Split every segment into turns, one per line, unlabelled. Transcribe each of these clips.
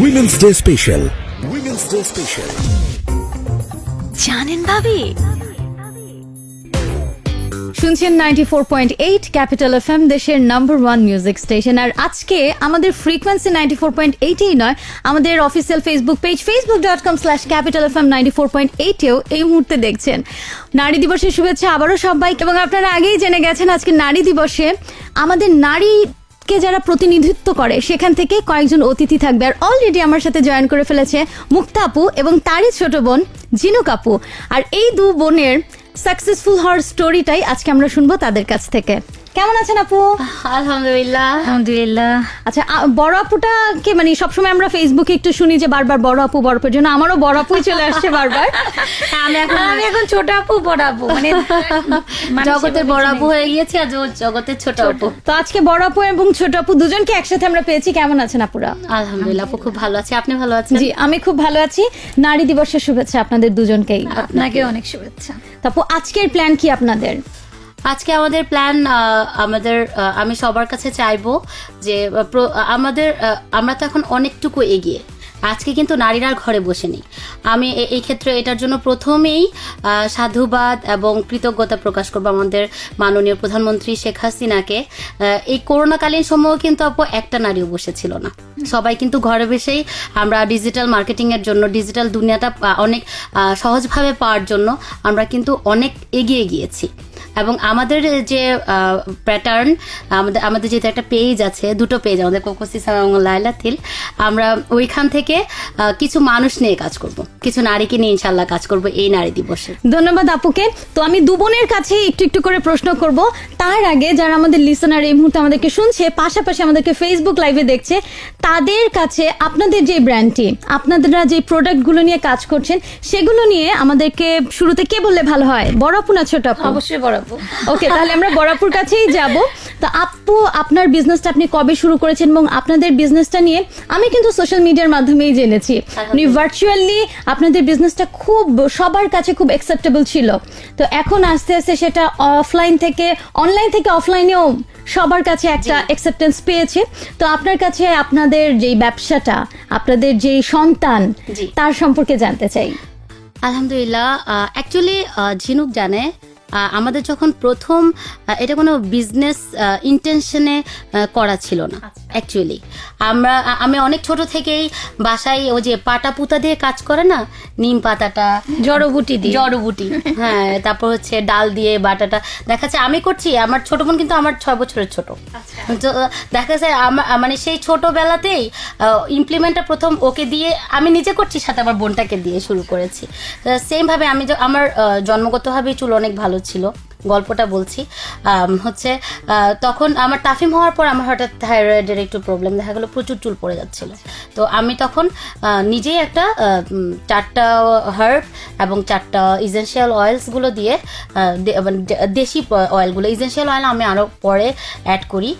Women's day special women's day special
জানেন ভাবি? শুনছেন ninety four point eight capital F M দেশের number one music station আর আজকে আমাদের ফ্রিকোয়েন্সি নাইনটি ফোর পয়েন্ট এইটেই নয় আমাদের official Facebook page Facebook dot com slash capital F M ninety four point এইটেও এই মুহূর্তে দেখছেন। নারী দিবসের শুভেচ্ছা আবারও সবাই এবং আপনারা আগেই জেনে গেছেন আজকে নারী দিবসে আমাদের নারী কে যারা প্রতিনিধিত্ব করে, সেখান থেকে কয়েকজন অতিথি থাকবে। আর অলরেডি আমার সাথে জয়েন করে ফেলেছে মুক্তা আপু এবং তারই ছোট বোন জিনুক আপু আর এই দু বোনের সাকসেসফুল হওয়ার স্টোরিটাই আজকে আমরা শুনব তাদের কাছ থেকে। কেমন আছেন আপু?
আলহামদুলিল্লাহ।
আলহামদুলিল্লাহ। আচ্ছা বড় আপুটা কে? মানে সবসময় আমরা ফেসবুকে একটু শুনি যে বারবার বড় আপু বড় আপুর জন্য। আমারও বড় আপুই চলে আসছে বারবার।
আমি এখন
আমি এখন ছোট আপু বড় আপু। মানে
জগতের বড় আপু হয়ে গিয়েছি আর জগতের ছোট আপু।
তো আজকে বড় আপু এবং ছোট আপু দুজনকে একসাথে আমরা পেয়েছি। কেমন আছেন আপুরা?
আলহামদুলিল্লাহ আপু খুব ভালো আছে। আপনি ভালো আছেন?
জি আমি খুব ভালো আছি। নারী দিবসের শুভেচ্ছা আপনাদের দুজনকেই।
আপনাকে অনেক শুভেচ্ছা।
তারপর আজকের প্ল্যান কি আপনাদের?
আজকে আমাদের প্ল্যান আমাদের আমি সবার কাছে চাইব যে আমাদের আমরা তো এখন অনেকটুকু এগিয়ে। আজকে কিন্তু নারীরা ঘরে বসে নেই। আমি এই ক্ষেত্রে এটার জন্য প্রথমেই সাধুবাদ এবং কৃতজ্ঞতা প্রকাশ করব আমাদের মাননীয় প্রধানমন্ত্রী শেখ হাসিনাকে। এই করোনাকালীন সময়ও কিন্তু আপু একটা নারীও বসেছিল না। সবাই কিন্তু ঘরে বসেই আমরা ডিজিটাল মার্কেটিং এর জন্য ডিজিটাল দুনিয়াটা অনেক সহজভাবে পাওয়ার জন্য আমরা কিন্তু অনেক এগিয়ে গিয়েছি। এবং আমাদের যে প্যাটার্ন আমাদের আমাদের যেহেতু একটা পেজ আছে দুটো পেজ আমাদের কোকোসিস এবং লাইলা থিল আমরা ওইখান থেকে কিছু মানুষ নিয়ে কাজ করব। কিছু নারীকে নিয়ে ইনশাল্লাহ কাজ করব এই নারী দিবসে।
ধন্যবাদ আপুকে। তো আমি দু বোনের কাছে একটু একটু করে প্রশ্ন করব। তার আগে যারা আমাদের লিসনার এই মুহূর্তে আমাদেরকে শুনছে পাশাপাশি আমাদেরকে ফেসবুক লাইভে দেখছে তাদের কাছে আপনাদের যে ব্র্যান্ডটি আপনারা যে প্রোডাক্টগুলো নিয়ে কাজ করছেন সেগুলো নিয়ে আমাদেরকে শুরুতে কে বললে ভালো হয়? বড় আপু না ছোট আপু?
অবশ্যই বড় আপু
ওকে তাহলে আমরা বড়াপুর কাছেই যাব। তো আপু আপনার বিজনেসটা আপনি কবে শুরু করেছেন এবং আপনাদের বিজনেসটা নিয়ে আমি কিন্তু সোশ্যাল মিডিয়ার মাধ্যমেই জেনেছি। মানে ভার্চুয়ালি আপনাদের বিজনেসটা খুব সবার কাছে খুব অ্যাকসেপ্টেবল ছিল। তো এখন আস্তে আস্তে সেটা অফলাইন থেকে অনলাইন থেকে অফলাইনেও সবার কাছে একটা অ্যাকসেপ্টেন্স পেয়েছে। তো আপনার কাছে আপনাদের যেই ব্যবসাটা আপনাদের যেই সন্তান তার সম্পর্কে জানতে চাই।
আলহামদুলিল্লাহ অ্যাকচুয়ালি ঝিনুক জানে আমাদের যখন প্রথম এটা কোনো বিজনেস ইন্টেনশনে করা ছিল না অ্যাকচুয়ালি আমরা আমি অনেক ছোট থেকেই বাসায় ওই যে পাটা পুতা দিয়ে কাজ করে না নিম পাতাটা
জড়বুটি দিয়ে।
জড়বুটি হ্যাঁ তারপর হচ্ছে ডাল দিয়ে বাটাটা দেখা যাচ্ছে আমি করছি আমার ছোট বোন কিন্তু আমার ছয় বছরের ছোট। তো দেখা যায় আমার মানে সেই ছোটবেলাতেই ইমপ্লিমেন্টটা প্রথম ওকে দিয়ে আমি নিজে করছি সাথে আমার বোনটাকে দিয়ে শুরু করেছি। সেম ভাবে আমি আমার জন্মগতভাবেই চুল অনেক ভালো ছিল, গল্পটা বলছি। হচ্ছে তখন আমার টাফিম হওয়ার পর আমার হঠাৎ থাইরয়েডের একটু প্রবলেম দেখা গেলো, প্রচুর চুল পড়ে যাচ্ছিল। তো আমি তখন নিজেই একটা চারটা হার্ব এবং চারটা ইজেন্সিয়াল অয়েলসগুলো দিয়ে মানে দেশি অয়েলগুলো ইজেন্সিয়াল অয়েল আমি আরও পরে অ্যাড করি।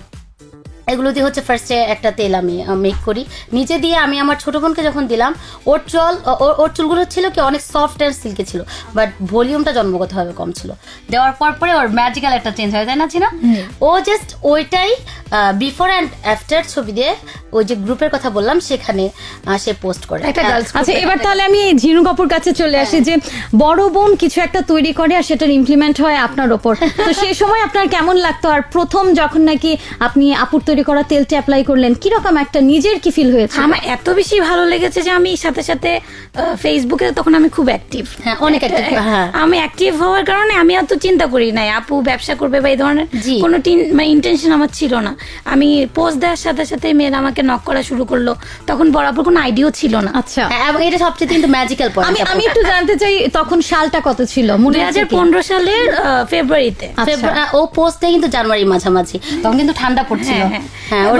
এগুলো দিয়ে হচ্ছে ফার্স্টে একটা তেল আমি মেক করি। নিচে দিয়ে আমি আমার ছোট বোনকে যখন দিলাম ওর চল ওর- ওর চুলগুলো ছিল কি অনেক সফট অ্যান্ড সিল্কি ছিল বাট ভলিউমটা জন্মগতভাবে কম ছিল। দেওয়ার পর পরে ওর ম্যাজিক্যাল একটা চেঞ্জ হয় তাই না চিনা? ও জাস্ট ওইটাই বিফোর অ্যান্ড আফটার ছবি দিয়ে ওই যে গ্রুপের কথা বললাম সেখানে সে পোস্ট করে।
আচ্ছা এবার তাহলে আমি ঝিনু কাপুর কাছে চলে আসি যে বড় বোন কিছু একটা তৈরি করে আর সেটার ইমপ্লিমেন্ট হয় আপনার ওপর। তো সেই সময় আপনার কেমন লাগতো? আর প্রথম যখন নাকি আপনি আপুর তৈরি করা তেলটা অ্যাপ্লাই করলেন। কীরকম একটা নিজের কি ফিল হয়েছে?
আমার এত বেশি ভালো লেগেছে যে আমি সাথে সাথে ফেসবুকে তখন আমি খুব অ্যাক্টিভ
হ্যাঁ, অনেক active, হ্যাঁ।
আমি অ্যাক্টিভ হওয়ার কারণে আমি অত চিন্তা করি নাই। আপু ব্যবসা করবে বা এই ধরনের কোনো টিন- মানে ইন্টেনশন আমার ছিল না। আমি পোস্ট দেওয়ার সাথে সাথে মেয়েরা আমাকে নক করা শুরু করল। তখন বরাবর কোনো আইডিয়াও ছিল না।
আচ্ছা।
হ্যাঁ, এবং এটা সবচেয়ে কিন্তু ম্যাজিক্যাল
আমি
পয়েন্ট
আমি একটু জানতে চাই তখন সালটা কত ছিল? মনে আছে
হাজার
কি?
পনেরো সালের আহ, ফেব্রুয়ারিতে
আচ্ছা।
ফেব্রুয়ারি- ও পোস্টে কিন্তু জানুয়ারি মাঝামাঝি। তখন কিন্তু ঠান্ডা পড়ছিল।
হ্যাঁ,
হ্যাঁ।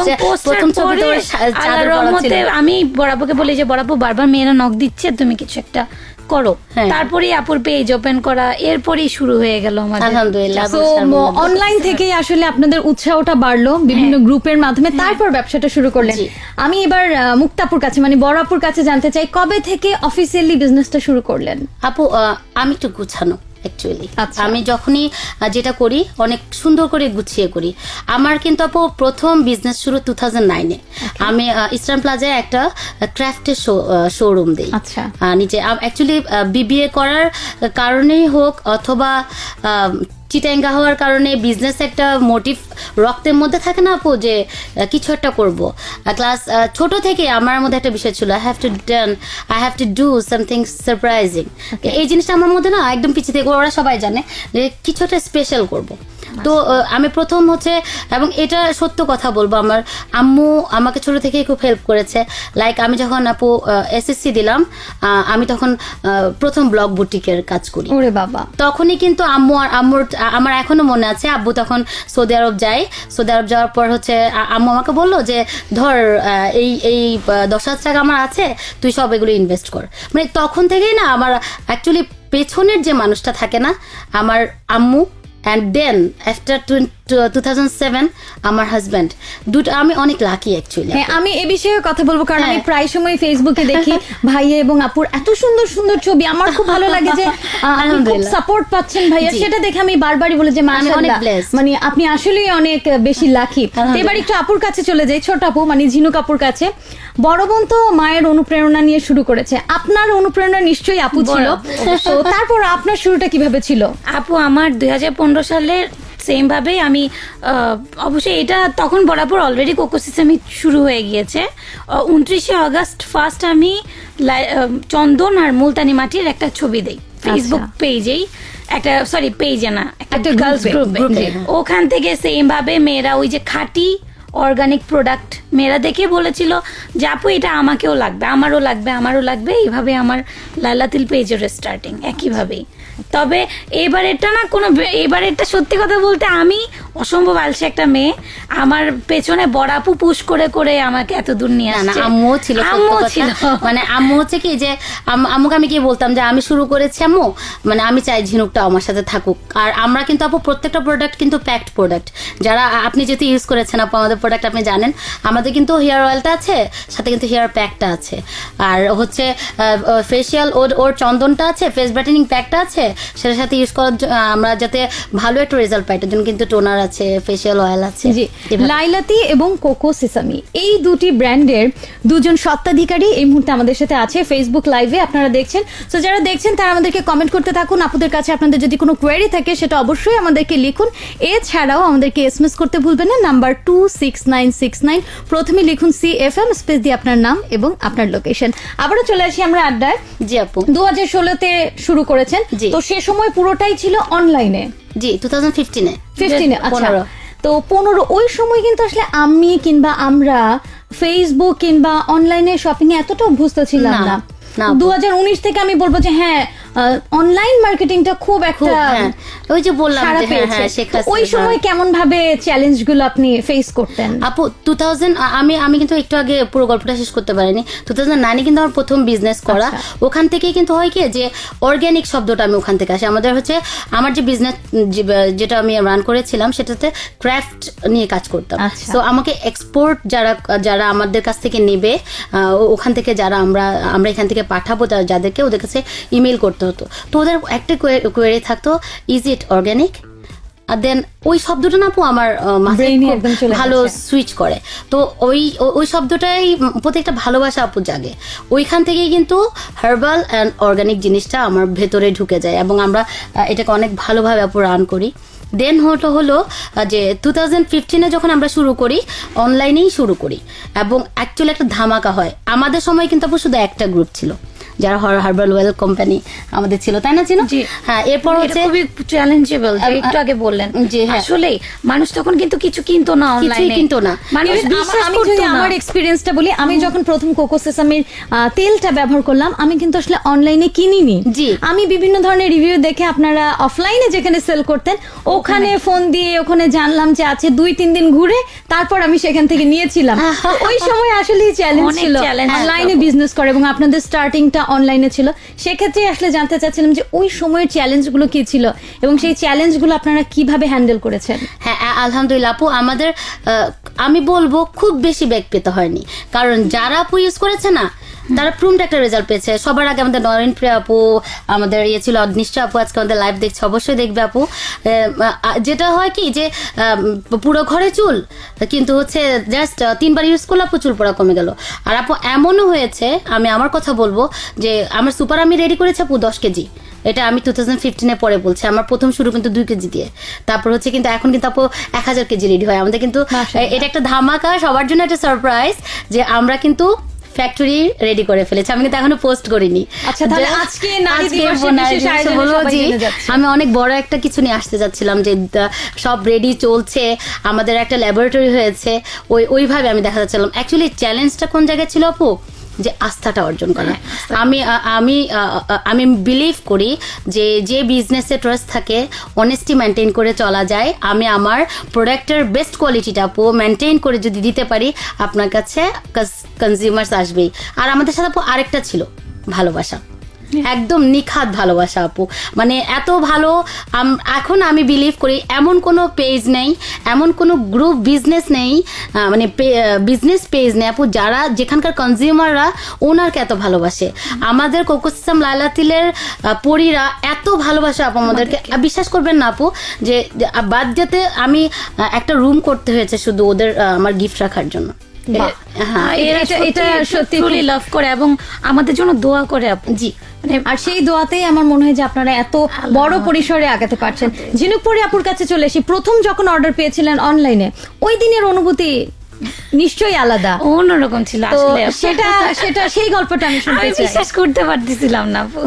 আমি বরাবরকে বলি যে বরাবর বারবার মেয়েরা নক দিচ্ছে তুমি কিছু একটা করো।
হ্যাঁ।
তারপরেই আপুর পেজ ওপেন করা এরপরই শুরু হয়ে গেল
আলহামদুলিল্লাহ
অনলাইন থেকেই আসলে আপনাদের উৎসাহটা বাড়লো বিভিন্ন গ্রুপের মাধ্যমে। তারপর ব্যবসাটা শুরু করলেন। আমি এবার আহ, মুক্তাপুর কাছে মানে বড়াপুর কাছে জানতে চাই কবে থেকে অফিসিয়ালি বিজনেসটা শুরু করলেন?
আপু আহ, আমি একটু গুছানো। অ্যাকচুয়ালি
আচ্ছা।
আমি যখনই যেটা করি অনেক সুন্দর করে গুছিয়ে করি। আমার কিন্তু আপু প্রথম বিজনেস শুরু টু থাউজেন্ড নাইনে আমি ইস্টার্ন প্লাজায় একটা ক্রাফটের শোরুম দিই।
আচ্ছা।
নিচে অ্যাকচুয়ালি বিবিএ করার কারণেই হোক অথবা চিটাঙ্গা হওয়ার কারণে বিজনেস একটা মোটিভ রক্তের মধ্যে থাকে না আপু যে কিছু একটা করব। ক্লাস ছোট থেকে আমার মধ্যে একটা বিষয় ছিল I have to done I have to do something surprising এই জিনিসটা আমার মধ্যে না একদম পিছিয়ে থেকে ওরা সবাই জানে যে কিছু একটা স্পেশাল করব। তো আমি প্রথম হচ্ছে এবং এটা সত্য কথা বলব আমার আম্মু আমাকে ছোট থেকেই খুব হেল্প করেছে। লাইক আমি যখন আপু এসএসসি দিলাম আমি তখন প্রথম ব্লগ বুটিকের কাজ করি।
ওরে বাবা।
তখনই কিন্তু আম্মু আর আম্মুর আমার এখনও মনে আছে, আব্বু তখন সৌদি আরব যায়। সৌদি আরব যাওয়ার পর হচ্ছে আম্মু আমাকে বলল যে, ধর এই এই দশ হাজার টাকা আমার আছে, তুই সব এগুলো ইনভেস্ট কর। মানে তখন থেকেই না আমার অ্যাকচুয়ালি পেছনের যে মানুষটা থাকে না, আমার আম্মু অ্যান্ড দেন আফটার টোয়েন্টি আমার দুটো আমি অনেক লাকি অ্যাকচুয়ালি
হ্যাঁ আমি এই বিষয়ে কথা বলব কারণ আমি প্রায় সময় ফেসবুকে দেখি ভাইয়া এবং আপুর এত সুন্দর সুন্দর ছবি। আমার খুব ভালো লাগে যে সাপোর্ট পাচ্ছেন ভাইয়া। সেটা দেখে আমি বারবারই বলে যে মানে আপনি আসলেই অনেক বেশি লাকি এবার একটু আপুর কাছে চলে যাই ছোট আপু মানে ঝিনু কাপুর কাছে। বড় বোন তো মায়ের অনুপ্রেরণা নিয়ে শুরু করেছে। আপনার অনুপ্রেরণা নিশ্চয়ই আপু ছিল। তারপর আপনার শুরুটা কীভাবে ছিল?
আপু আমার 2015 সালের সেম ভাবেই আমি অবশ্যই এটা তখন বরাবর অলরেডি কোকো শুরু হয়ে গিয়েছে। উনত্রিশে আগস্ট ফার্স্ট আমি চন্দন আর মুলতানি মাটির একটা ছবি দেই ফেসবুক পেজেই একটা সরি পেজে না একটা গার্লস গ্রুপে ওখান থেকে সেম ভাবে মেয়েরা ওই যে খাঁটি অর্গানিক প্রোডাক্ট মেয়েরা দেখে বলেছিল যে আপু এটা আমাকেও লাগবে আমারও লাগবে আমারও লাগবে। এইভাবে আমার লালাতিল পেজের স্টার্টিং একইভাবেই। তবে এবারেরটা না কোনো বে- এবারেরটা সত্যি কথা বলতে আমি অসম্ভব আলসে একটা মেয়ে। আমার পেছনে বড়াপু পুশ করে করে আমাকে এত দূর নিয়ে আসছে।
আম্মুও ছিল
আম্মুও ছিল।
মানে আম্মু হচ্ছে কি যে আম্মুকে আমি কি বলতাম যে আমি শুরু করেছি আম্মু মানে আমি চাই ঝিনুকটা আমার সাথে থাকুক। আর আমরা কিন্তু আপু প্রত্যেকটা প্রোডাক্ট কিন্তু প্যাকড প্রোডাক্ট যারা আপনি যেহেতু ইউজ করেছেন আপু আমাদের প্রোডাক্ট আপনি জানেন আমাদের কিন্তু হেয়ার অয়েলটা আছে সাথে কিন্তু হেয়ার প্যাকটা আছে। আর হচ্ছে ফেসিয়াল ওর ওর চন্দনটা আছে ফেস ব্রাইটেনিং প্যাকটা আছে সেটার সাথে ইউজ করার আমরা যাতে ভালো একটা রেজাল্ট পাই তার জন্য কিন্তু টোনার আছে ফেসিয়াল অয়েল আছে
জি। লাইলাতি এবং কোকো সিসামি এই দুটি ব্র্যান্ডের দুজন সত্ত্বাধিকারী এই মুহূর্তে আমাদের সাথে আছে ফেসবুক লাইভে আপনারা দেখছেন। তো যারা দেখছেন তারা আমাদেরকে কমেন্ট করতে থাকুন। আপনাদের কাছে আপনাদের যদি কোনো কোয়েরি থাকে সেটা অবশ্যই আমাদেরকে লিখুন। এছাড়াও আমাদেরকে এসএমএস করতে ভুলবেন না number two six nine six nine প্রথমে লিখুন সি এফ এম স্পেস দিয়ে আপনার নাম এবং আপনার লোকেশন আবারও চলে আসি আমরা আড্ডায়।
জি আপু।
দু হাজার ষোলোতে শুরু করেছেন।
জি।
তো সে সময় পুরোটাই ছিল অনলাইনে
জি টু থাউজেন্ড ফিফটিনে
ফিফটিনে আচ্ছা
পনেরো।
তো পনেরো ওই সময় কিন্তু আসলে আমি কিংবা আমরা ফেসবুক কিংবা অনলাইনে শপিং এ এতটা অভ্যস্ত ছিলাম
না।
দু
হাজার
উনিশ থেকে আমি বলব যে হ্যাঁ অনলাইন মার্কেটিংটা খুব একটা
হ্যাঁ। ওই যে বললাম হ্যাঁ হ্যাঁ
ওই সময় কেমন ভাবে চ্যালেঞ্জগুলো আপনি ফেস করতেন?
আপু টু আমি আমি কিন্তু একটু আগে পুরো গল্পটা শেষ করতে পারিনি। টু থাউজেন্ড নাইনে কিন্তু আমার প্রথম বিজনেস করা।
আচ্ছা।
ওখান থেকেই কিন্তু হয় কি যে অর্গ্যানিক শব্দটা আমি ওখান থেকে আসি। আমাদের হচ্ছে আমার যে বিজনেস যেটা আমি রান করেছিলাম সেটাতে ক্রাফট নিয়ে কাজ করতাম।
আচ্ছা।
তো আমাকে এক্সপোর্ট যারা যারা আমাদের কাছ থেকে নেবে ওখান থেকে যারা আমরা আমরা এখান থেকে পাঠাবো যাদেরকে ওদের কাছে ইমেল করতে হতো। তো ওদের একটা কোয়েরি থাকতো ইজ ইট অর্গ্যানিক আর দেন ওই শব্দটা না আপু আমার মাথায় ভালো সুইচ করে। তো ওই ওই শব্দটাই প্রত্যেকটা ভালোবাসা আপু জাগে। ওইখান থেকেই কিন্তু হার্বাল অ্যান্ড অর্গানিক জিনিসটা আমার ভেতরে ঢুকে যায় এবং আমরা এটাকে অনেক ভালোভাবে আপু রান করি। দেন হলো হলো যে টু থাউজেন্ড ফিফটিনে যখন আমরা শুরু করি অনলাইনেই শুরু করি এবং অ্যাকচুয়ালি একটা ধামাকা হয়। আমাদের সময় কিন্তু আপু শুধু একটা গ্রুপ ছিল। যারা হার্বাল ওয়েল কোম্পানি আমাদের ছিল তাই না ছিল হ্যাঁ এরপর হচ্ছে
খুবই চ্যালেঞ্জেবল একটু আগে বললেন।
জি, হ্যাঁ।
আসলে মানুষ তখন কিন্তু কিছু কিনতো না অনলাইনে
কিনতো না।
মানুষ বিশ্বাস
আমি
করতো না।
আমার এক্সপিরিয়েন্সটা বলি আমি যখন প্রথম কোকো সেসামির তেলটা ব্যবহার করলাম আমি কিন্তু আসলে অনলাইনে কিনিনি।
জি।
আমি বিভিন্ন ধরনের রিভিউ দেখে আপনারা অফলাইনে যেখানে সেল করতেন ওখানে ফোন দিয়ে ওখানে জানলাম যে আছে দুই তিন দিন ঘুরে তারপর আমি সেখান থেকে নিয়েছিলাম। ওই সময় আসলে চ্যালেঞ্জ ছিল। অনলাইনে বিজনেস করে এবং আপনাদের স্টার্টিংটা অনলাইনে ছিল। সেক্ষেত্রে আসলে জানতে চাচ্ছিলাম যে ওই সময়ের চ্যালেঞ্জগুলো কি ছিল? এবং সেই চ্যালেঞ্জগুলো আপনারা কীভাবে হ্যান্ডেল করেছেন?
হ্যাঁ আলহামদুলিল্লাহ, আপু, আমাদের আমি বলব খুব বেশি ব্যাগ পেতে হয়নি। কারণ যারা আপু ইউজ করেছে না, তারা প্রুমড একটা রেজাল্ট পেয়েছে। সবার আগে আমাদের নরেন প্রিয়া আপু, আমাদের ইয়ে ছিল নিশ্চয় আপু, আজকে আমাদের লাইভ দেখছে, অবশ্যই দেখবে আপু। যেটা হয় কি যে পুরো ঘরে চুল, কিন্তু হচ্ছে জাস্ট তিনবার ইউজ করলে আপু চুল পড়া কমে গেল। আর আপু, এমনও হয়েছে, আমি আমার কথা বলব যে, আমার সুপার আমি রেডি করেছি আপু দশ কেজি। এটা আমি টু থাউজেন্ড ফিফটিনে পরে বলছি। আমার প্রথম শুরু কিন্তু দুই কেজি দিয়ে। তারপর হচ্ছে কিন্তু এখন কিন্তু আপু এক হাজার কেজি রেডি হয়। আমাদের কিন্তু এটা একটা ধামাকা সবার জন্য একটা সারপ্রাইজ যে আমরা কিন্তু ফ্যাক্টরি রেডি করে ফেলেছি। আমি কিন্তু এখনও পোস্ট করিনি।
আচ্ছা।
আমি অনেক বড় একটা কিছু নিয়ে আসতে যাচ্ছিলাম যে সব রেডি চলছে। আমাদের একটা ল্যাবরেটরি হয়েছে। ওই ওইভাবে আমি দেখা যাচ্ছিলাম। অ্যাকচুয়ালি চ্যালেঞ্জটা কোন জায়গায় ছিল আপু? যে আস্থাটা অর্জন করা। আমি আমি আ, আ, আমি বিলিভ করি যে যে বিজনেসে ট্রাস্ট থাকে অনেস্টি মেনটেন করে চলা যায়। আমি আমার প্রোডাক্টের বেস্ট কোয়ালিটিটা পো মেনটেন করে যদি দিতে পারি আপনার কাছে কনজিউমার্স আসবেই। আর আমাদের সাথে আরেকটা ছিল ভালোবাসা। একদম নিখাত ভালোবাসা আপু। মানে এত ভালো এখন আমি বিলিভ করি এমন কোনো পেজ নেই এমন কোনো গ্রুপ বিজনেস নেই মানে বিজনেস পেজ নেই আপু যারা যেখানকার কনজিউমাররা ওনারকে এত ভালোবাসে। আমাদের কোকোসিস্টেম লাইলাতিলের আহ, পরীরা এত ভালোবাসে আপু আমাদেরকে। বিশ্বাস করবেন না আপু যে বাদ যেতে আমি একটা রুম করতে হয়েছে শুধু ওদের আমার গিফট রাখার জন্য। হ্যাঁ
এটা-
সত্যি লাভ করে এবং আমাদের জন্য দোয়া করে আপু।
জি।
মানে
আর সেই দোয়াতেই আমার মনে হয় যে আপনারা এত বড় পরিসরে আগাতে পারছেন। ঝিনুকপুরি আপুর কাছে চলে এসে প্রথম যখন অর্ডার পেয়েছিলেন অনলাইনে ওই দিনের অনুভূতি নিশ্চয়ই আলাদা।
অন্যরকম ছিল আসলে।
সেটা সেটা সেই গল্পটা আমি শুনতে চাই।
বিশ্বাস করতে পারতেছিলাম না আপু।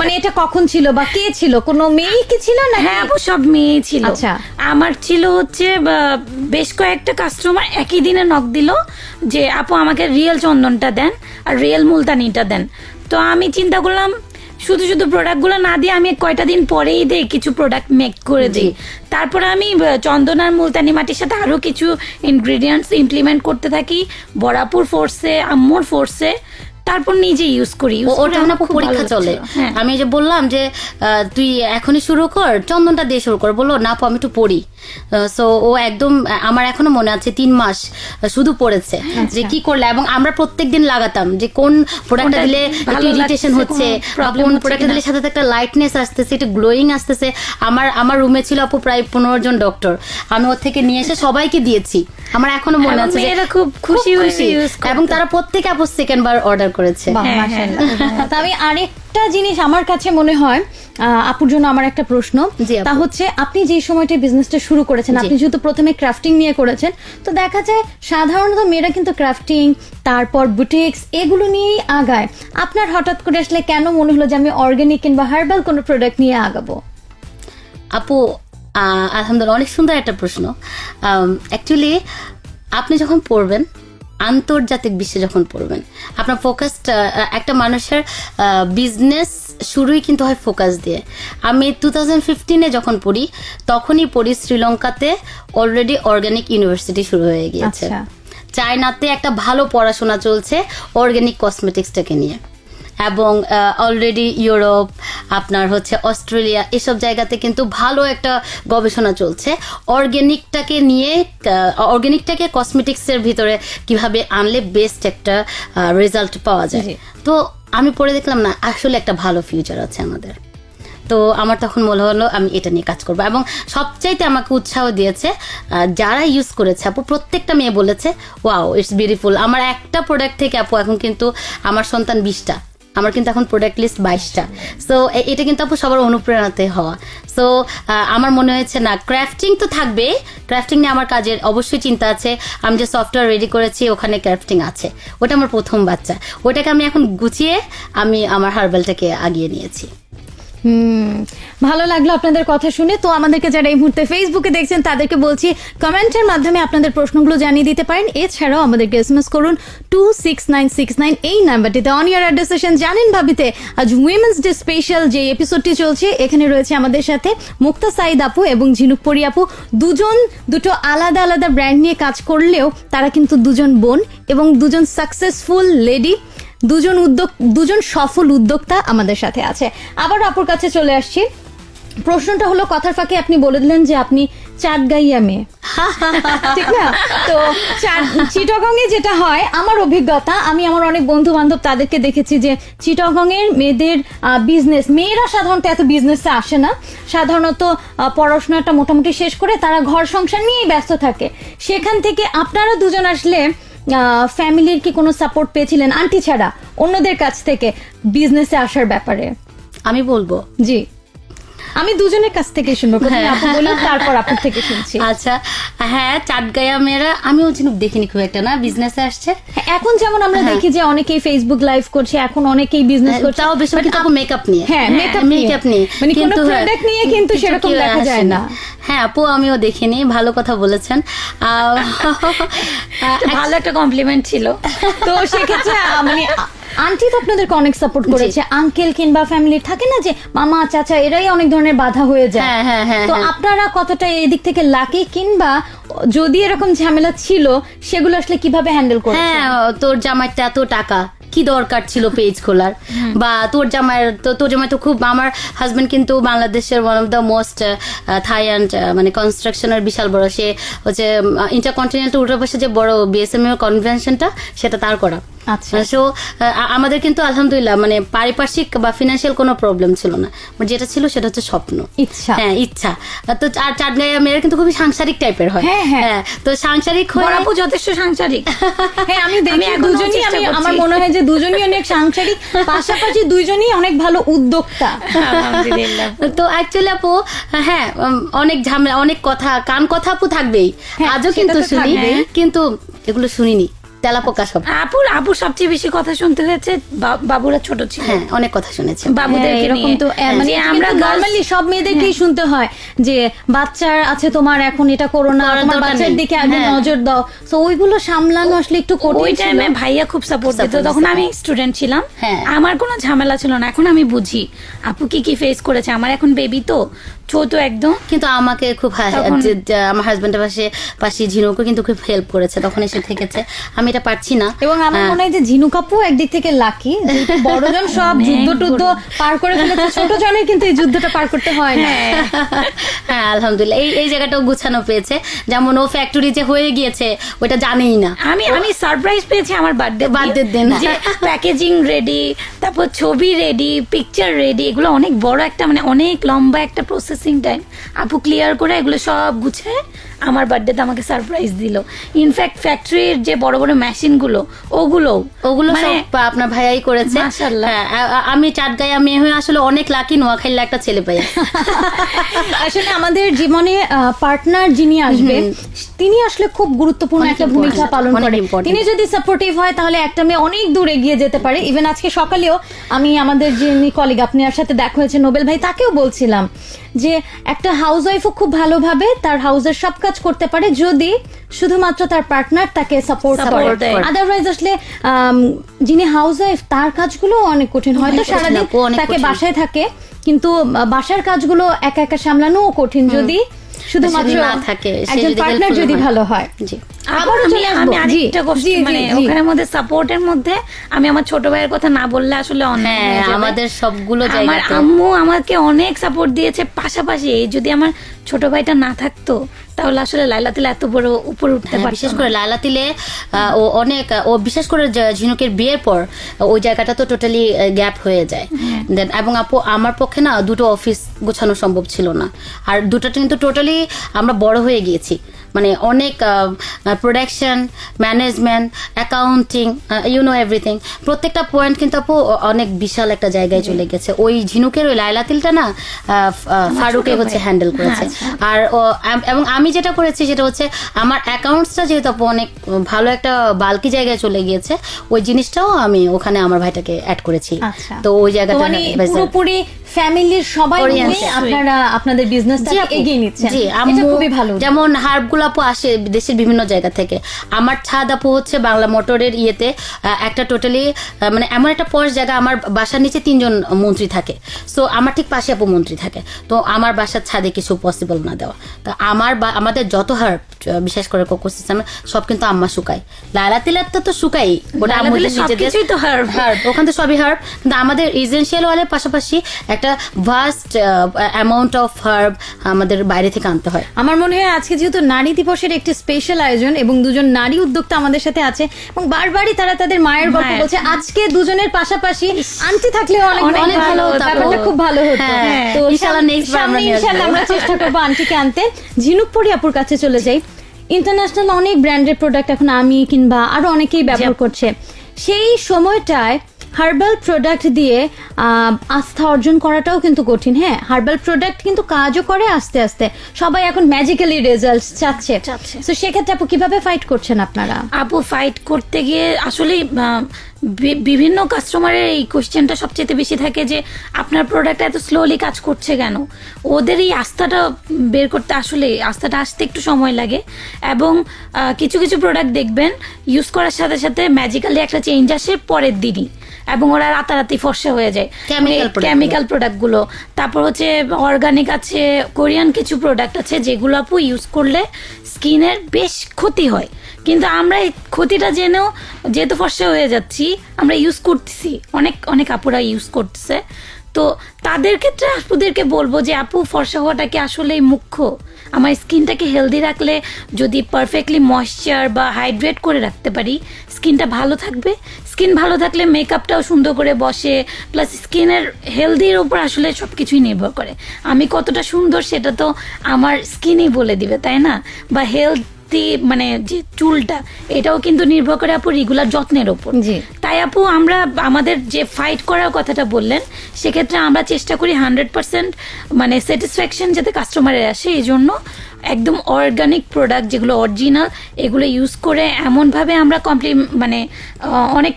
মানে এটা কখন ছিল বা কে ছিল? কোনো মেয়ে কি ছিল না
হ্যাঁ আপু সব মেয়ে ছিল।
আচ্ছা।
আমার ছিল হচ্ছে বেশ কয়েকটা কাস্টমার একই দিনে নক দিল যে আপু আমাকে রিয়েল চন্দনটা দেন আর রিয়েল মুলতানিটা দেন। তো আমি চিন্তা করলাম শুধু শুধু প্রোডাক্টগুলো না দিয়ে আমি কয়টা দিন পরেই দেই কিছু প্রোডাক্ট মেক করে দিই। তারপরে আমি আহ, চন্দন আর মুলতানি মাটির সাথে আরও কিছু ইনগ্রিডিয়েন্টস ইমপ্লিমেন্ট করতে থাকি। বরাপুর ফোর্সে আম্মুর ফোর্সে তারপর নিজে ইউজ করি
ওটা না পরীক্ষা চলে।
হ্যাঁ।
আমি যে বললাম যে তুই এখনই শুরু কর চন্দনটা দিয়ে শুরু কর। বলল না আমি একটু পড়ি। সো ও একদম আমার এখনও মনে আছে তিন মাস শুধু পড়েছে যে কি করলে এবং আমরা প্রত্যেক দিন লাগাতাম যে কোন প্রোডাক্টটা দিলে ইরিটেশন হচ্ছে
কোনো
প্রোডাক্টটা দিলে সাথে সাথে একটা লাইটনেস আসতেছে একটু গ্লোয়িং আসতেছে। আমার আমার রুমে ছিল আপু প্রায় পনেরো জন ডক্টর আমি ওর থেকে নিয়ে এসে সবাইকে দিয়েছি। আমার এখনও মনে আছে যে
মেয়েরা খুব খুশি ইউজ
এবং তারা প্রত্যেকে আপু সেকেন্ড বার অর্ডার করেছে।
হ্যাঁ,
মাশাআল্লাহ। তা আমি আরেকটা জিনিস আমার কাছে মনে হয় আহ, আপুর জন্য আমার একটা প্রশ্ন। তা হচ্ছে আপনি যে সময়টা বিজনেসটা শুরু করেছেন আপনি যেহেতু প্রথমে ক্রাফটিং নিয়ে করেছেন তো দেখা যায় সাধারণত মেয়েরা কিন্তু ক্রাফটিং তারপর বুটিক্স এগুলো নিয়েই আগায়। আপনার হঠাৎ করে আসলে কেন মনে হলো যে আমি অর্গানিক কিংবা হার্বাল কোনো প্রোডাক্ট নিয়ে আগাবো?
আপু আলহামদুলিল্লাহ অনেক সুন্দর একটা প্রশ্ন। অ্যাকচুয়ালি আপনি যখন পড়বেন আন্তর্জাতিক বিশ্বে যখন পড়বেন আপনার ফোকাসটা একটা মানুষের বিজনেস শুরুই কিন্তু হয় ফোকাস দিয়ে। আমি টু থাউজেন্ড ফিফটিনে যখন পড়ি তখনই পড়ি শ্রীলঙ্কাতে অলরেডি অর্গানিক ইউনিভার্সিটি শুরু হয়ে গিয়েছে।
আচ্ছা।
চায়নাতে একটা ভালো পড়াশোনা চলছে অর্গানিক কসমেটিক্সটাকে নিয়ে। এবং অলরেডি ইউরোপ আপনার হচ্ছে অস্ট্রেলিয়া এসব জায়গাতে কিন্তু ভালো একটা গবেষণা চলছে। অর্গ্যানিকটাকে নিয়ে অর্গ্যানিকটাকে কসমেটিক্সের ভিতরে কীভাবে আনলে বেস্ট একটা রেজাল্ট পাওয়া যায়। তো আমি পড়ে দেখলাম না আসলে একটা ভালো ফিউচার আছে আমাদের। তো আমার তখন মনে হলো আমি এটা নিয়ে কাজ করব। এবং সবচাইতে আমাকে উৎসাহ দিয়েছে যারা ইউজ করেছে আপু প্রত্যেকটা মেয়ে বলেছে ওয়াও ইটস বিউটিফুল আমার একটা প্রোডাক্ট থেকে আপু এখন কিন্তু আমার সন্তান বিশটা। আমার কিন্তু এখন প্রোডাক্ট লিস্ট বাইশটা। সো এটা কিন্তু আপু সবার অনুপ্রেরণাতে হওয়া। সো আমার মনে হয়েছে না ক্রাফটিং তো থাকবে ক্রাফটিং নিয়ে আমার কাজের অবশ্যই চিন্তা আছে। আমি যে সফটওয়্যার রেডি করেছি, ওখানে ক্রাফটিং আছে। ওটা আমার প্রথম বাচ্চা। ওটাকে আমি এখন গুছিয়ে আমি আমার হার্বালটাকে আগিয়ে নিয়েছি।
হুম, ভালো লাগল আপনাদের কথা শুনে। তো আমাদেরকে যারা এই মুহূর্তে ফেসবুকে দেখছেন, তাদেরকে বলছি, কমেন্টের মাধ্যমে আপনাদের প্রশ্নগুলো জানিয়ে দিতে পারেন। এছাড়াও আমাদেরকে এস এম এস করুন two six nine six nine এই নাম্বারটিতে অন ইয়ার অ্যাড্রেস সেশন জানেন ভাবিতে। আজ উইমেন্স ডে স্পেশাল যে এপিসোডটি চলছে, এখানে রয়েছে আমাদের সাথে মুক্তা সাইদ আপু এবং ঝিনুক পরি আপু। দুজন, দুটো আলাদা আলাদা ব্র্যান্ড নিয়ে কাজ করলেও তারা কিন্তু দুজন বোন এবং দুজন সাকসেসফুল লেডি দুজন উদ্যোগ দুজন সফল উদ্যোক্তা আমাদের সাথে আছে। আবার আপুর কাছে চলে আসছি। প্রশ্নটা হলো কথার ফাঁকে আপনি বলে দিলেন যে আপনি চাটগাইয়া মেয়ে। ঠিক না? তো চিটগং এ যেটা হয় আমার অভিজ্ঞতা আমি আমার অনেক বন্ধু বান্ধব তাদেরকে দেখেছি যে চিটগং এর মেয়েদের বিজনেস মেয়েরা সাধারণত এত বিজনেসে আসে না। সাধারণত পড়াশোনাটা মোটামুটি শেষ করে তারা ঘর সংসার নিয়েই ব্যস্ত থাকে। সেখান থেকে আপনারা দুজন আসলে ফ্যামিলির কি কোনো সাপোর্ট পেয়েছিলেন? আন্টি ছাড়া অন্যদের কাছ থেকে বিজনেসে আসার ব্যাপারে?
আমি বলব।
জি। আমি দুজনের কাছ থেকে শুনব। বলুন তারপর আপুর থেকে শুনছি।
আচ্ছা হ্যাঁ চাটগায়া মেয়েরা আমিও ঝিনুক দেখিনি খুব একটা না বিজনেসে আসছে।
হ্যাঁ, এখন যেমন আমরা দেখি যে অনেকেই ফেসবুক লাইভ করছে এখন অনেকেই বিজনেস করছে।
তাও বেশি কিন্তু মেকআপ নিয়ে।
হ্যাঁ মেকআপ
মেকআপ নিয়ে।
মানে কোনো
কিন্তু হ্যাঁ,
প্রোডাক্ট নিয়ে কিন্তু সেরকম দেখা যায় না।
হ্যাঁ আপু আমিও দেখিনি ভালো কথা বলেছেন।
ভালো একটা কমপ্লিমেন্ট ছিল।
তো সেক্ষেত্রে মানে আন্টি তো আপনাদেরকে অনেক সাপোর্ট করেছে। আঙ্কেল কিংবা ফ্যামিলির থাকে না যে মামা চাচা এরাই অনেক ধরনের বাধা হয়ে যায়।
হ্যাঁ, হ্যাঁ, হ্যাঁ,
তো। আপনারা কতটা এদিক থেকে লাকি কিংবা যদি এরকম ঝামেলা ছিল সেগুলো আসলে কীভাবে হ্যান্ডেল করেছেন?
হ্যাঁ তোর জামাইটা এত টাকা। কি দরকার ছিল পেজ খোলার? বা তোর জামাইয়ের তো তোর জামাই তো খুব আমার হাজব্যান্ড কিন্তু বাংলাদেশের ওয়ান অফ দ্য মোস্ট থাই অ্যান্ড মানে কনস্ট্রাকশনের বিশাল বড়। সে হচ্ছে ইন্টারকন্টিনেন্টাল উল্টার পাশে যে বড় বিএসএমএ এর কনভেনশনটা সেটা তার করা।
আচ্ছা।
সো আমাদের কিন্তু আলহামদুলিল্লাহ মানে পারিপার্শ্বিক বা ফিনান্সিয়াল কোনো প্রবলেম ছিল না। যেটা ছিল সেটা হচ্ছে স্বপ্ন।
ইচ্ছা।
হ্যাঁ ইচ্ছা। তো আর চাটগাঁয়া মেয়েরা কিন্তু খুবই সাংসারিক টাইপের হয়।
হ্যাঁ, হ্যাঁ।
তো সাংসারিক হয়ে
বড়াপু যথেষ্ট সাংসারিক।
হ্যাঁ আমি দেখি দুজনই আমি আমার মনে হয় যে দুজনই অনেক সাংসারিক পাশাপাশি দুইজনই অনেক ভালো উদ্যোক্তা।
তো অ্যাকচুয়ালি আপু হ্যাঁ অনেক ঝামেলা অনেক কথা কান কথা আপু থাকবেই।
হ্যাঁ,
আজও কিন্তু শুনি। কিন্তু এগুলো শুনিনি। তেলাপোকা সব।
আপুর আপুর সবচেয়ে বেশি কথা শুনতে হয়েছে বা- বাবুরা ছোট ছিল।
হ্যাঁ অনেক কথা শুনেছি।
বাবুদেরকে
হ্যাঁ, এরকম তো আহ, মানে আমরা নর্মালি সব মেয়েদেরকেই শুনতে হয় যে বাচ্চার আছে তোমার এখন এটা করো না
করার
তোমার
দরকার
বাচ্চার
নেই।
দিকে আগে
হ্যাঁ।
নজর দাও। তো ওইগুলো সামলানো আসলে একটু
ওই
কঠিন ছিল
টাইমে ভাইয়া খুব সাপোর্ট দিত।
Support
তখন
দিত।
আমি স্টুডেন্ট ছিলাম।
হ্যাঁ।
আমার কোনো ঝামেলা ছিল না। এখন আমি বুঝি। আপু কি কি ফেস করেছে? আমার এখন বেবি তো। ছোট একদম।
কিন্তু আমাকে খুব আমার হাজবেন্ডের পাশে পাশে ঝিনুকও কিন্তু খুব হেল্প করেছে তখন এসে থেকেছে। আমি এটা পারছি না।
এবং আমার
হ্যাঁ।
মনে হয় যে ঝিনু কাপু একদিক থেকে লাকি বড়জন সব যুদ্ধ টুদ্ধ পার করে ফেলেছে ছোট জনের কিন্তু এই যুদ্ধটা পার করতে হয় না।
হ্যাঁ। আলহামদুলিল্লাহ। এই এই জায়গাটাও গুছানো পেয়েছে। যেমন ও ফ্যাক্টরি যে হয়ে গিয়েছে ওটা জানেই না।
আমি আমি সারপ্রাইজ পেয়েছি আমার বার্থডে
র দিন।
যে প্যাকেজিং রেডি তারপর ছবি রেডি পিকচার রেডি এগুলো অনেক বড় একটা মানে অনেক লম্বা একটা প্রসেসিং টাইম আপু ক্লিয়ার করে এগুলো সব গুছিয়ে আমার বার্থডেতে আমাকে সারপ্রাইজ দিল। ইনফ্যাক্ট ফ্যাক্টরির যে বড় বড় মেশিনগুলো ওগুলো
ওগুলো
মানে
সব আপনার ভাইয়াই করেছে।
মাশাআল্লাহ।
হ্যাঁ আমি চাটগাঁয়া মেয়ে হয়ে আসলে অনেক লাকি নোয়াখালীর একটা ছেলে পাই।
আসলে আমাদের জীবনে পার্টনার যিনি আসবে তিনি আসলে খুব গুরুত্বপূর্ণ একটা ভূমিকা পালন করে। তিনি যদি সাপোর্টিভ হয় তাহলে একটা মেয়ে অনেক দূর এগিয়ে যেতে পারে। ইভেন আজকে সকালেও আমি আমাদের যিনি কলিগ আপনার সাথে দেখা হয়েছে নোবেল ভাই তাকেও বলছিলাম যে একটা হাউস ওয়াইফও খুব ভালোভাবে তার হাউসের সব কাজ করতে পারে যদি শুধুমাত্র তার পার্টনার তাকে সাপোর্ট করে। আদারওয়াইজ আসলে যিনি হাউস ওয়াইফ তার কাজগুলো অনেক কঠিন। হয়তো সারাদিন তাকে বাসায় থাকে কিন্তু বাসার কাজগুলো একা একা সামলানোও কঠিন যদি শুধুমাত্র
না থাকে,
একজন পার্টনার যদি ভালো হয়।
জি।
আবারও
আমি আমি আরেকটা
জি,
মানে
জি।
ওখানের মধ্যে সাপোর্টের মধ্যে আমি আমার ছোট ভাইয়ের কথা না বললে আসলে অনেক
হ্যাঁ আমাদের সবগুলো
আমার
জায়গাতে।
আম্মু আমাকে অনেক সাপোর্ট দিয়েছে পাশাপাশি যদি আমার ছোট ভাইটা না থাকতো তাহলে আসলে লাইলাতুল এত বড় উপরে উঠতে পারে
বিশেষ করে লালা তিলে ও অনেক ও বিশেষ করে ঝিনুকের বিয়ের পর ওই জায়গাটা তো টোটালি গ্যাপ হয়ে যায়। দেন এবং আপু আমার পক্ষে না দুটো অফিস গোছানো সম্ভব ছিল না। আর দুটোটা কিন্তু টোটালি আমরা বড় হয়ে গিয়েছি। মানে অনেক production management accounting you know everything প্রত্যেকটা পয়েন্ট কিন্তু আপু অনেক বিশাল একটা জায়গায় চলে গেছে। ওই ঝিনুকের ওই লাইলা তিলটা না ফারুকে হচ্ছে হ্যান্ডেল করেছে। আর এবং আমি যেটা করেছি সেটা হচ্ছে আমার অ্যাকাউন্টসটা যেহেতু আপু অনেক ভালো একটা বালকি জায়গায় চলে গিয়েছে ওই জিনিসটাও আমি ওখানে আমার ভাইটাকে অ্যাড করেছি।
আচ্ছা।
তো ওই জায়গাটা
মানে পুরোপুরি ফ্যামিলির সবাই আপনারা আপনাদের বিজনেসটা এগিয়ে নিচ্ছেন। এটা খুবই ভালো।
যেমন হার্বগুলো আপু আসে দেশের বিভিন্ন জায়গা থেকে। আমার ছাদ আপু হচ্ছে বাংলা মোটরের ইয়েতে একটা টোটালি মানে এমন একটা পশ জায়গা আমার বাসার নিচে তিনজন মন্ত্রী থাকে। সো আমার ঠিক পাশে আপু মন্ত্রী থাকে। তো আমার বাসার ছাদে কিছু পসিবল না দেওয়া। তো আমার বা আমাদের যত হার্ব বিশেষ করে কোকো সিস্টেমে সব কিন্তু আম্মা শুকায়। লালা তিলার তো তো শুকাই ওটা আমাদের
তো।
হার্ব ওখান থেকে সবই হার্ব কিন্তু আমাদের এজেন্সিয়াল ওয়ালের পাশাপাশি একটা ভাস্ট অ্যামাউন্ট অফ হার্ব আমাদের বাইরে থেকে আনতে হয়।
আমার মনে হয় আজকে যেহেতু নারী দিবসের একটি স্পেশাল আয়োজন এবং দুজন নারী উদ্যোক্তা আমাদের সাথে আছে এবং বারবারই তারা তাদের মায়ের গল্প বলছে। আজকে দুজনের পাশাপাশি আন্টি থাকলে অনেক
অনেক
ভালো হতো
ব্যাপারটা খুব ভালো হতো।
হ্যাঁ,
তো
ইনশাআল্লাহ আমরা
সামনে ইনশাআল্লাহ আমরা চেষ্টা করব আন্টিকে আনতে। ঝিনুকপুরি আপুর কাছে চলে যাই। ইন্টারন্যাশনাল অনেক ব্র্যান্ডের প্রোডাক্ট এখন আমি কিংবা আরও অনেকেই ব্যবহার করছে। সেই সময়টায় হার্বাল প্রোডাক্ট দিয়ে আস্থা অর্জন করাটাও কিন্তু কঠিন। হ্যাঁ হার্বাল প্রোডাক্ট কিন্তু কাজও করে আস্তে আস্তে। সবাই এখন ম্যাজিক্যালি রেজাল্ট চাচ্ছে। তো সেক্ষেত্রে আপু কীভাবে ফাইট করছেন আপনারা?
আপু ফাইট করতে গিয়ে আসলে বিভিন্ন কাস্টমারের এই কোশ্চেনটা সবচেয়ে বেশি থাকে যে আপনার প্রোডাক্ট এত স্লোলি কাজ করছে কেন? ওদের এই আস্থাটা বের করতে আসলে আস্থাটা আসতে একটু সময় লাগে। এবং কিছু কিছু প্রোডাক্ট দেখবেন ইউজ করার সাথে সাথে ম্যাজিক্যালি একটা চেঞ্জ আসে পরের দিনই। এবং ওরা রাতারাতি ফর্সা হয়ে যায়। কেমিক্যাল প্রোডাক্টগুলো। প্রোডাক্টগুলো তারপর হচ্ছে অর্গানিক আছে কোরিয়ান কিছু প্রোডাক্ট আছে যেগুলো আপু ইউজ করলে স্কিনের বেশ ক্ষতি হয়। কিন্তু আমরা এই ক্ষতিটা জেনেও যেহেতু ফর্সা হয়ে যাচ্ছি আমরা ইউজ করতেছি। অনেক অনেক আপুরা ইউজ করতেছে। তো তাদের ক্ষেত্রে আপুদেরকে বলব যে, আপু, ফর্সা হওয়াটা কি আসলেই মুখ্য? আমার স্কিনটাকে হেলদি রাখলে যদি পারফেক্টলি ময়শ্চার বা হাইড্রেট করে রাখতে পারি, স্কিনটা ভালো থাকবে। স্কিন ভালো থাকলে মেকআপটাও সুন্দর করে বসে প্লাস স্কিনের হেলদির উপর আসলে সব কিছুই নির্ভর করে। আমি কতটা সুন্দর সেটা তো আমার স্কিনই বলে দিবে, তাই না? বা হেলথি মানে যে চুলটা এটাও কিন্তু নির্ভর করে আপু রেগুলার যত্নের ওপর। তাই আপু আমরা আমাদের যে ফাইট করার কথাটা বললেন সেক্ষেত্রে আমরা চেষ্টা করি হান্ড্রেড পার্সেন্ট মানে স্যাটিসফ্যাকশন যাতে কাস্টমারের আসে। এই জন্য একদম অর্গানিক প্রোডাক্ট যেগুলো অরিজিনাল এগুলো ইউজ করে এমনভাবে আমরা কমপ্লি মানে অনেক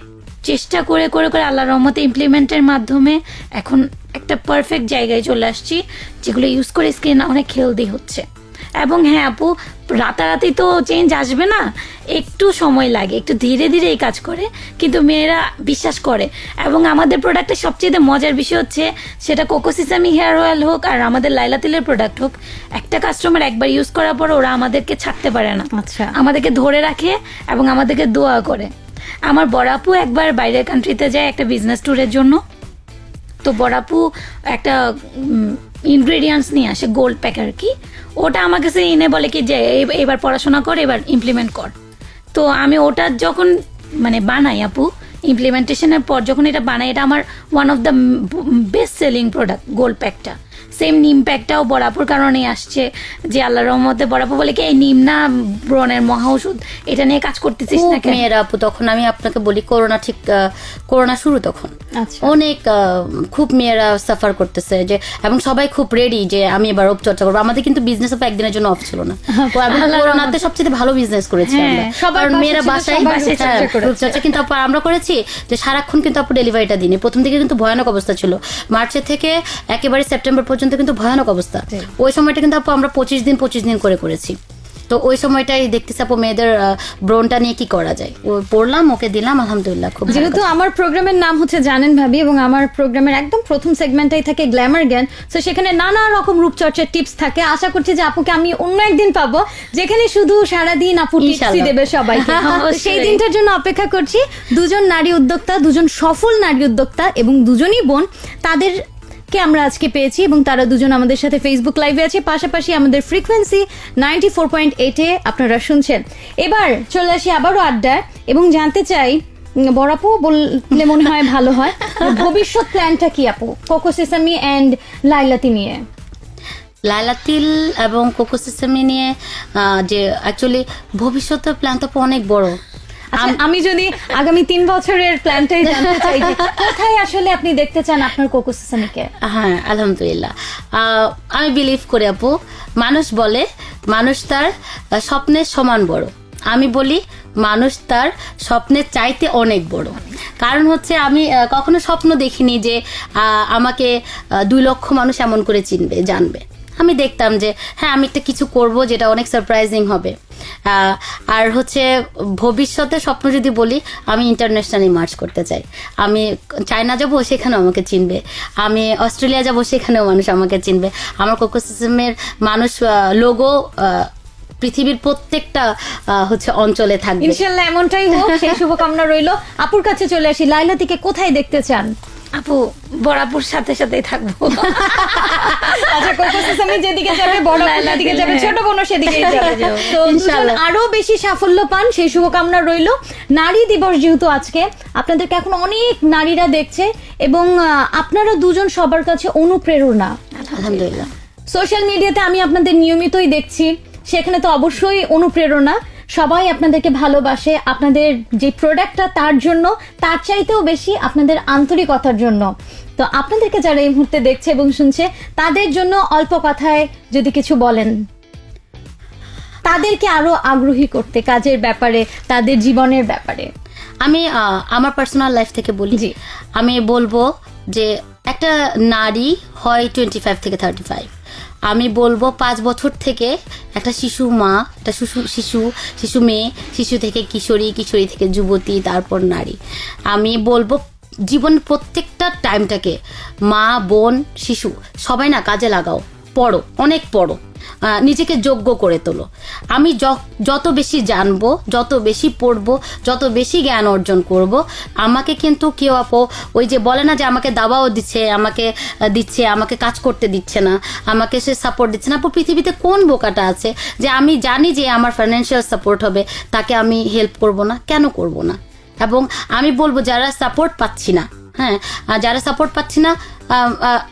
চেষ্টা করে করে করে আল্লাহ রহমতে ইমপ্লিমেন্টের মাধ্যমে এখন একটা পারফেক্ট জায়গায় চলে আসছি যেগুলো ইউজ করে স্কিন অনেক হেলদি হচ্ছে। এবং হ্যাঁ আপু রাতারাতি তো চেঞ্জ আসবে না একটু সময় লাগে একটু ধীরে ধীরে এই কাজ করে কিন্তু মেয়েরা বিশ্বাস করে। এবং আমাদের প্রোডাক্টের সবচেয়ে মজার বিষয় হচ্ছে সেটা কোকোসিসামি হেয়ার অয়েল হোক আর আমাদের লাইলা তেলের প্রোডাক্ট হোক একটা কাস্টমার একবার ইউজ করার পর ওরা আমাদেরকে ছাড়তে পারে না।
আচ্ছা।
আমাদেরকে ধরে রাখে এবং আমাদেরকে দোয়া করে। আমার বড়াপু একবার বাইরের কান্ট্রিতে যায় একটা বিজনেস ট্যুরের জন্য। তো বড়াপু একটা ইনগ্রেডিয়েন্টস নিয়ে আসে গোল্ড প্যাক আর কি। ওটা আমার কাছে এনে বলে কি যে এবার পড়াশোনা কর, এবার ইমপ্লিমেন্ট কর। তো আমি ওটা যখন মানে বানাই আপু ইমপ্লিমেন্টেশনের পর যখন এটা বানাই, এটা আমার one of the best selling product gold প্যাকটা সেম নিম প্যাকটাও বরাপুর কারণে আসছে যে আল্লাহ রহমতে বরাপুর বলে কি এই নিম না ব্রণের মহা ওষুধ? এটা নিয়ে কাজ করতেছিস না কেন
মেয়েরা আপু তখন আমি আপনাকে বলি করোনা ঠিক করোনা শুরু তখন।
আচ্ছা।
অনেক খুব মেয়েরা সাফার করতেছে যে এবং সবাই খুব রেডি যে আমি এবার চর্চা করব। আমাদের কিন্তু বিজনেস অফ একদিনের জন্য অফ ছিল না। করোনাতে সবচেয়ে ভালো বিজনেস করেছি
হ্যাঁ,
আমরা।
সবার
মেয়েরা বাসায়।
চর্চা
কিন্তু আমরা করেছি যে সারাক্ষণ কিন্তু আপু ডেলিভারিটা দিনে প্রথম দিকে কিন্তু ভয়ানক অবস্থা ছিল। মার্চের থেকে একেবারে সেপ্টেম্বর পর্যন্ত কিন্তু ভয়ানক অবস্থা। ওই সময়টা কিন্তু আপু আমরা পঁচিশ দিন পঁচিশ দিন করে করেছি। তো ওই সময়টাই দেখতেছি আপু মেয়েদের ব্রনটা নিয়ে কি করা যায়। ও পড়লাম ওকে দিলাম আলহামদুলিল্লাহ খুব
যেহেতু আমার প্রোগ্রামের নাম হচ্ছে জানেন ভাবি এবং আমার প্রোগ্রামের একদম প্রথম সেগমেন্টটাই থাকে গ্ল্যামার জ্ঞান। তো সেখানে নানা রকম রূপচর্চার টিপস থাকে। আশা করছি যে আপুকে আমি অন্য একদিন পাবো। যেখানে শুধু সারাদিন আপু টিপসই দেবে সবাইকে।
অবশ্যই।
সেই দিনটার জন্য অপেক্ষা করছি। দুজন নারী উদ্যোক্তা দুজন সফল নারী উদ্যোক্তা এবং দুজনই বোন তাদের কে আমরা আজকে পেয়েছি এবং তারা দুজন আমাদের সাথে ফেসবুক লাইভে আছে। পাশাপাশি আমাদের ফ্রিকোয়েন্সি নাইনটি ফোর পয়েন্ট এইটে আপনারা শুনছেন। এবার চলে আসি আবারও আড্ডায় এবং জানতে চাই বড়াপু বললে মনে হয় ভালো হয় ভবিষ্যৎ প্ল্যানটা কি আপু? কোকো সেসামি অ্যান্ড লাইলাতি নিয়ে।
লাইলা তিল এবং কোকো সিস্টেমি নিয়ে যে অ্যাকচুয়ালি ভবিষ্যতের প্ল্যান তো অনেক বড়।
আমি যদি আগামী তিন বছরের প্ল্যানটাই জানতে চাই কোথায় আসলে আপনি দেখতে চান আপনার কোকো সেসামিকে?
হ্যাঁ আলহামদুলিল্লাহ। আমি বিলিভ করি আপু মানুষ বলে মানুষ তার স্বপ্নের সমান বড়। আমি বলি মানুষ তার স্বপ্নের চাইতে অনেক বড়। কারণ হচ্ছে আমি কখনো স্বপ্ন দেখিনি যে আহ, আমাকে দুই লক্ষ মানুষ এমন করে চিনবে জানবে। আমি দেখতাম যে হ্যাঁ আমি একটা কিছু করব যেটা অনেক সারপ্রাইজিং হবে। আর হচ্ছে ভবিষ্যতে স্বপ্ন যদি বলি, আমি ইন্টারন্যাশনালি মার্চ করতে চাই। আমি চায়না যাব সেখানেও আমাকে চিনবে। আমি অস্ট্রেলিয়া যাব, সেখানেও মানুষ আমাকে চিনবে। আমার কোকোসিজমের মানুষ লোগো পৃথিবীর প্রত্যেকটা হচ্ছে অঞ্চলে থাকবে।
ইনশাল্লাহ এমনটাই হোক, সেই শুভকামনা রইল। আপুর কাছে চলে আসি। লাইলা থেকে কোথায় দেখতে চান?
আপু বরাপুর সাথে সাথেই থাকব।
আচ্ছা কোকো সেসামি যেদিকে যাবে বড় যেদিকে যাবে। ছোট সেদিকেই যাবে। তো আরও বেশি সাফল্য পান সেই শুভকামনা রইল। নারী দিবস যেহেতু আজকে আপনাদেরকে এখন অনেক নারীরা দেখছে এবং আপনারা দুজন সবার কাছে অনুপ্রেরণা।
আলহামদুলিল্লাহ।
সোশ্যাল মিডিয়াতে আমি আপনাদের নিয়মিতই দেখছি সেখানে তো অবশ্যই অনুপ্রেরণা। সবাই আপনাদেরকে ভালোবাসে আপনাদের যে প্রোডাক্টটা তার জন্য তার চাইতেও বেশি আপনাদের আন্তরিকতার জন্য। তো আপনাদেরকে যারা এই মুহূর্তে দেখছে এবং শুনছে তাদের জন্য অল্প কথায় যদি কিছু বলেন। তাদেরকে আরও আগ্রহী করতে কাজের ব্যাপারে তাদের জীবনের ব্যাপারে।
আমি আমার পার্সোনাল লাইফ থেকে বলি। আমি বলব যে একটা নারী হয় টোয়েন্টি ফাইভ থেকে থার্টি ফাইভ আমি বলব পাঁচ বছর থেকে একটা শিশু মা, একটা শিশু শিশু শিশু মেয়ে, শিশু থেকে কিশোরী কিশোরী থেকে যুবতী, তারপর নারী। আমি বলব জীবন প্রত্যেকটা টাইমটাকে মা, বোন, শিশু, সবাই না কাজে লাগাও। পড়ো, অনেক পড়ো নিজেকে যোগ্য করে তোলো। আমি যত বেশি জানব, যত বেশি পড়ব, যত বেশি জ্ঞান অর্জন করব, আমাকে কিন্তু কেউ আপো, ওই যে বলে না যে আমাকে দাবাও দিচ্ছে, আমাকে দিচ্ছে, আমাকে কাজ করতে দিচ্ছে না, আমাকে সে সাপোর্ট দিচ্ছে না। আপু, পৃথিবীতে কোন বোকাটা আছে যে আমি জানি যে আমার ফাইন্যান্সিয়াল সাপোর্ট হবে, তাকে আমি হেল্প করব না? কেন করব না? এবং আমি বলব যারা সাপোর্ট পাচ্ছি না হ্যাঁ যারা সাপোর্ট পাচ্ছি না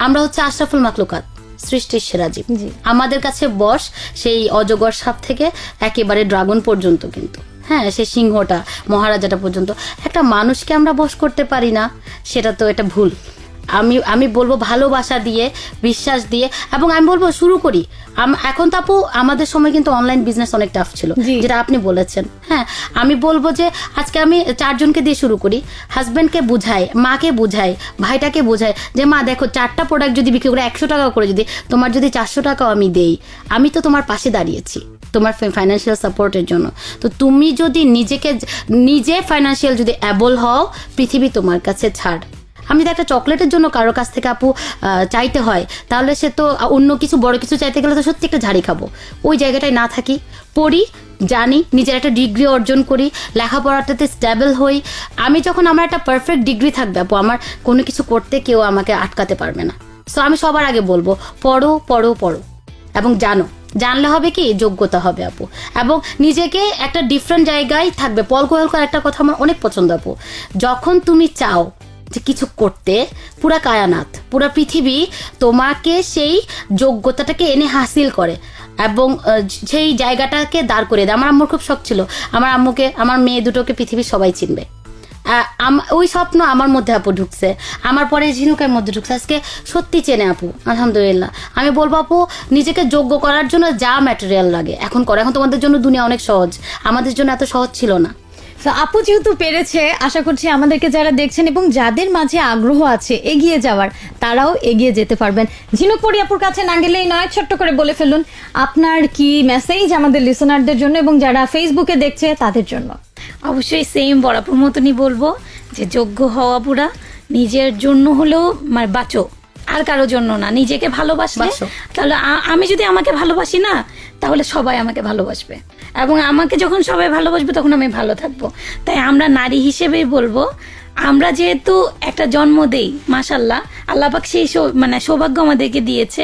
আমরা হচ্ছে আশরাফুল মাকলুকাত সৃষ্টির সেরা জীব। আমাদের কাছে বস সেই অজগর সাপ থেকে একেবারে ড্রাগন পর্যন্ত কিন্তু। হ্যাঁ সে সিংহটা মহারাজাটা পর্যন্ত। একটা মানুষকে আমরা বস করতে পারি না সেটা তো এটা ভুল। আমি আমি বলব ভালোবাসা দিয়ে বিশ্বাস দিয়ে এবং আমি বলব শুরু করি। এখন তো আপু আমাদের সময় কিন্তু অনলাইন বিজনেস অনেক টাফ ছিল যেটা আপনি বলেছেন। হ্যাঁ আমি বলব যে আজকে আমি চারজনকে দিয়ে শুরু করি। হাজব্যান্ডকে বুঝাই মাকে বুঝাই ভাইটাকে বুঝাই যে মা দেখো চারটা প্রোডাক্ট যদি বিক্রি করে একশো টাকা করে যদি তোমার যদি চারশো টাকাও আমি দেই আমি তো তোমার পাশে দাঁড়িয়েছি তোমার ফাইন্যান্সিয়াল সাপোর্টের জন্য। তো তুমি যদি নিজেকে নিজে ফাইন্যান্সিয়াল যদি অ্যাবল হও পৃথিবী তোমার কাছে ছাড়। আমি যদি একটা চকলেটের জন্য কারও কাছ থেকে আপু চাইতে হয়, তাহলে সে তো অন্য কিছু, বড় কিছু চাইতে গেলে তো সত্যি একটা ঝাড়ি খাব। ওই জায়গাটায় না থাকি, পড়ি, জানি, নিজের একটা ডিগ্রি অর্জন করি, লেখাপড়াটাতে স্টেবল হই। আমি যখন আমার একটা পারফেক্ট ডিগ্রি থাকবে আপু, আমার কোনো কিছু করতে কেউ আমাকে আটকাতে পারবে না। সো আমি সবার আগে বলব, পড়ো পড়ো পড়ো। এবং জানো, জানলে হবে কি, যোগ্যতা হবে আপু। এবং নিজেকে একটা ডিফারেন্ট জায়গায় থাকবে। পল কোয়েলকার একটা কথা আমার অনেক পছন্দ আপু। যখন তুমি চাও কিছু করতে, পুরা কায়ানাথ পুরা পৃথিবী তোমাকে সেই যোগ্যতাটাকে এনে হাসিল করে এবং সেই জায়গাটাকে দাঁড় করে দেয়। আমার আম্মুর খুব শখ ছিল। আমার আম্মুকে, আমার মেয়ে দুটোকে পৃথিবীর সবাই চিনবে। ওই স্বপ্ন আমার মধ্যে আপু ঢুকছে। আমার পরে ঝিনুকের মধ্যে ঢুকছে। আজকে সত্যি চেনে আপু, আলহামদুলিল্লাহ। আমি বলব আপু, নিজেকে যোগ্য করার জন্য যা ম্যাটেরিয়াল লাগে, এখন করে। এখন তোমাদের জন্য দুনিয়া অনেক সহজ। আমাদের জন্য এত সহজ ছিল না।
তো আপু যেহেতু পেরেছে আশা করছি আমাদেরকে যারা দেখছেন এবং যাদের মাঝে আগ্রহ আছে এগিয়ে যাওয়ার তারাও এগিয়ে যেতে পারবেন। ঝিনুক পরি আপুর কাছে না গেলেই নয় ছোট্ট করে বলে ফেলুন আপনার কি মেসেজ আমাদের লিসনারদের জন্য এবং যারা ফেসবুকে দেখছে তাদের জন্য?
অবশ্যই সেম বরাপুর মতনই বলব যে যোগ্য হওয়া পুরা নিজের জন্য হলেও মানে বাঁচো। আর কারোর জন্য না নিজেকে ভালোবাসলে
বাঁচো।
তাহলে আমি যদি আমাকে ভালোবাসি না তাহলে সবাই আমাকে ভালোবাসবে। এবং আমাকে যখন সবাই ভালোবাসবে, তখন আমি ভালো থাকব। তাই আমরা নারী হিসেবেই বলব, আমরা যেহেতু একটা জন্ম দেই মাসাল্লাহ আল্লাপাক সেই মানে সৌভাগ্য আমাদেরকে দিয়েছে,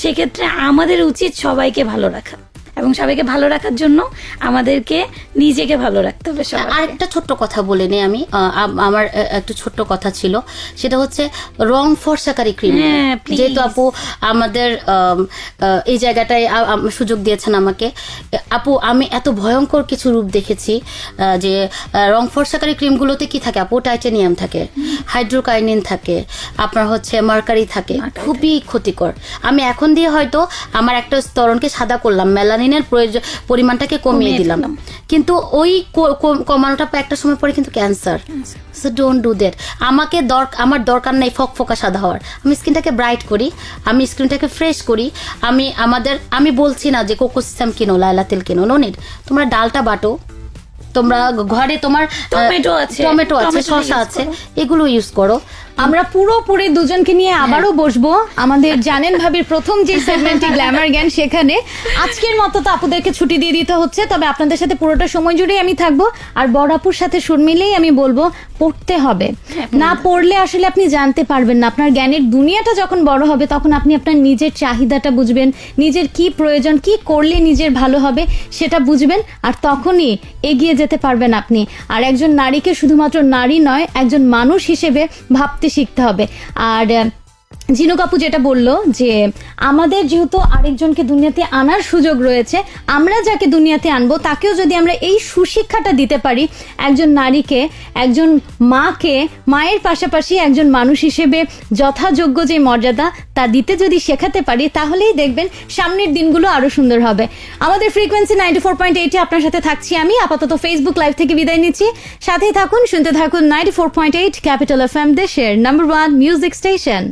সেক্ষেত্রে আমাদের উচিত সবাইকে ভালো রাখা। এবং সবাইকে ভালো রাখার জন্য আমাদেরকে নিজেকে ভালো রাখতে হবে সবার
আরেকটা ছোট্ট কথা বলে নেই আমি। আমার একটু ছোট্ট কথা ছিল। সেটা হচ্ছে রং ফর্সাকারী ক্রিম।
হ্যাঁ,
যেহেতু আপু আমাদের এই জায়গাটায় সুযোগ দিয়েছেন আমাকে। আপু আমি এত ভয়ঙ্কর কিছু রূপ দেখেছি যে রং ফর্সাকারী ক্রিমগুলোতে কি থাকে? আপু টাইটেনিয়াম থাকে হাইড্রোকাইনিন থাকে আপনার হচ্ছে মার্কারি থাকে। খুবই ক্ষতিকর। আমি এখন দিয়ে হয়তো আমার একটা স্তরণকে সাদা করলাম মেলানিন প্রোটিনের প্রয়োজন পরিমাণটাকে কমিয়ে দিলাম। কিন্তু ওই কমানোটা একটা সময় পরে কিন্তু cancer. So don't do that আমাকে দরকার আমার দরকার নেই ফক ফকা সাদা হওয়ার। আমি স্কিনটাকে ব্রাইট করি আমি স্কিনটাকে ফ্রেশ করি আমি আমাদের আমি বলছি না যে কোকো সিস্টেম কিনো লাইলা তেল কিনো নো তোমরা ডালটা বাটো। তোমরা ঘরে তোমার
টমেটো আছে,
টমেটো আছে শসা আছে এগুলো ইউজ করো।
আমরা পুরোপুরি দুজনকে নিয়ে আবারও বসবো। আমাদের জানেন ভাবির প্রথম যে সেগমেন্টটি গ্ল্যামার জ্ঞান সেখানে আজকের মতো তো আপুদেরকে ছুটি দিয়ে দিতে হচ্ছে তবে আপনাদের সাথে পুরোটা সময় জুড়েই আমি থাকব। আর বড় আপুর সাথে সুর মিলেই আমি বলব পড়তে হবে। না পড়লে আসলে আপনি জানতে পারবেন না। আপনার জ্ঞানের দুনিয়াটা যখন বড় হবে তখন আপনি আপনার নিজের চাহিদাটা বুঝবেন নিজের কি প্রয়োজন কি করলে নিজের ভালো হবে সেটা বুঝবেন আর তখনই এগিয়ে যেতে পারবেন আপনি। আর একজন নারীকে শুধুমাত্র নারী নয় একজন মানুষ হিসেবে ভাবতে শিখতে হবে। আর জিনু কাপু যেটা বলল যে, আমাদের যেহেতু আরেকজনকে দুনিয়াতে আনার সুযোগ রয়েছে, আমরা যাকে দুনিয়াতে আনব, তাকেও যদি আমরা এই সুশিক্ষাটা দিতে পারি, একজন নারীকে, একজন মাকে, মায়ের পাশাপাশি একজন মানুষ হিসেবে যথাযোগ্য যে মর্যাদা তা দিতে যদি শেখাতে পারি, তাহলেই দেখবেন সামনের দিনগুলো আরও সুন্দর হবে। আমাদের ফ্রিকোয়েন্সি নাইনটি ফোর পয়েন্ট এইটে আপনার সাথে থাকছি আমি। আপাতত ফেসবুক লাইভ থেকে বিদায় নিচ্ছি। সাথেই থাকুন, শুনতে থাকুন ninety four point eight capital F M দেশের নাম্বার ওয়ান মিউজিক স্টেশন